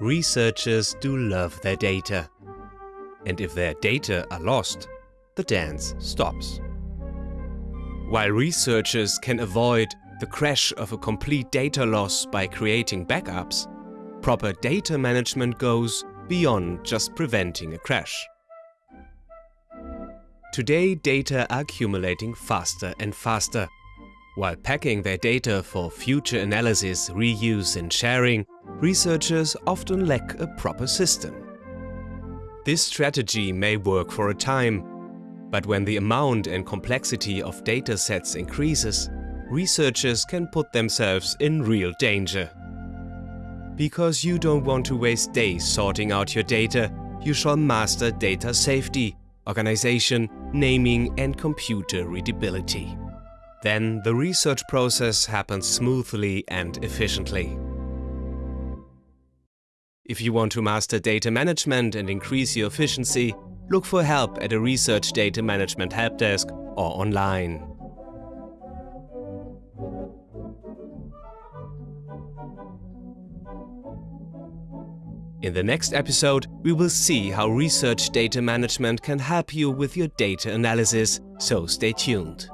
Researchers do love their data. And if their data are lost, the dance stops. While researchers can avoid the crash of a complete data loss by creating backups, proper data management goes beyond just preventing a crash. Today data are accumulating faster and faster. While packing their data for future analysis, reuse and sharing, researchers often lack a proper system. This strategy may work for a time, but when the amount and complexity of data sets increases, researchers can put themselves in real danger. Because you don't want to waste days sorting out your data, you shall master data safety, organization, naming and computer readability. Then the research process happens smoothly and efficiently. If you want to master data management and increase your efficiency, look for help at a research data management helpdesk or online. In the next episode, we will see how research data management can help you with your data analysis, so stay tuned.